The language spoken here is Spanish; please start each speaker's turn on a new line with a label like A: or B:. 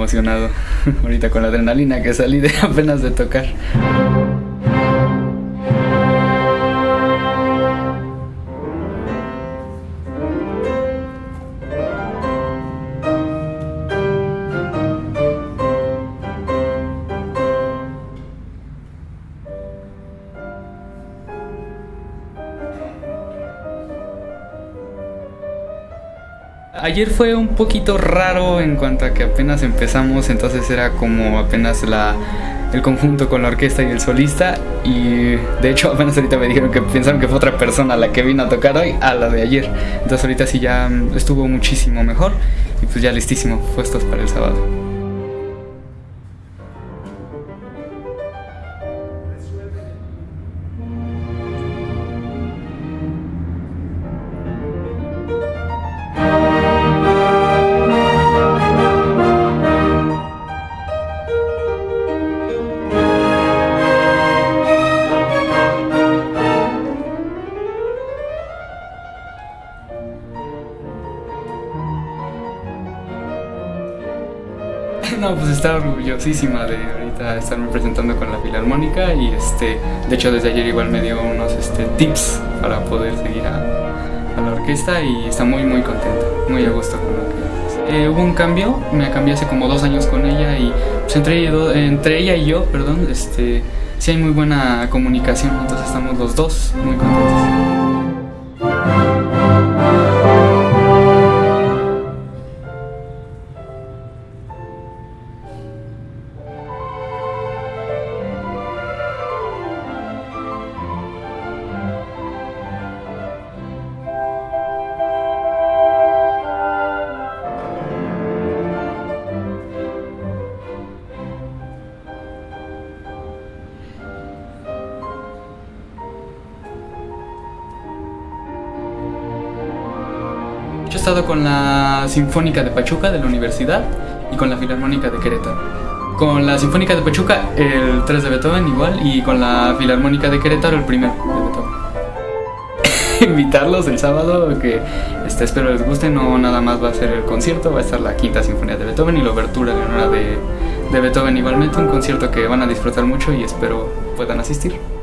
A: emocionado ahorita con la adrenalina que salí de apenas de tocar. Ayer fue un poquito raro en cuanto a que apenas empezamos, entonces era como apenas la, el conjunto con la orquesta y el solista y de hecho apenas ahorita me dijeron que pensaron que fue otra persona la que vino a tocar hoy a la de ayer. Entonces ahorita sí ya estuvo muchísimo mejor y pues ya listísimo, puestos para el sábado. No, pues estaba orgullosísima de ahorita estarme presentando con la Filarmónica y este, de hecho desde ayer igual me dio unos este, tips para poder seguir a, la orquesta y está muy muy contenta, muy a gusto con lo que eh, hubo un cambio, me cambié hace como dos años con ella y pues entre, entre ella y yo, perdón, este, sí hay muy buena comunicación, entonces estamos los dos muy contentos. Yo he estado con la Sinfónica de Pachuca de la universidad y con la Filarmónica de Querétaro. Con la Sinfónica de Pachuca el 3 de Beethoven igual y con la Filarmónica de Querétaro el primero de Beethoven. Invitarlos el sábado, que este, espero les guste, no nada más va a ser el concierto, va a estar la quinta sinfonía de Beethoven y la obertura de honor de, de Beethoven igualmente, un concierto que van a disfrutar mucho y espero puedan asistir.